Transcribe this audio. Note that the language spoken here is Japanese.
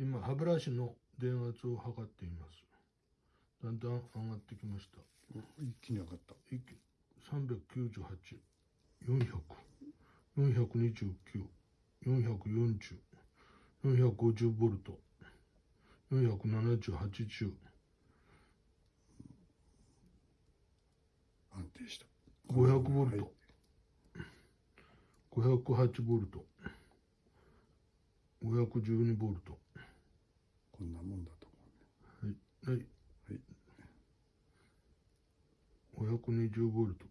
今歯ブラシの電圧を測っています。だんだん上がってきました。一気に上がった。一気398、400、429、440、450ボルト、470、80、安定した。500ボルト、はい。508ボルト、512ボルト、520ボルト。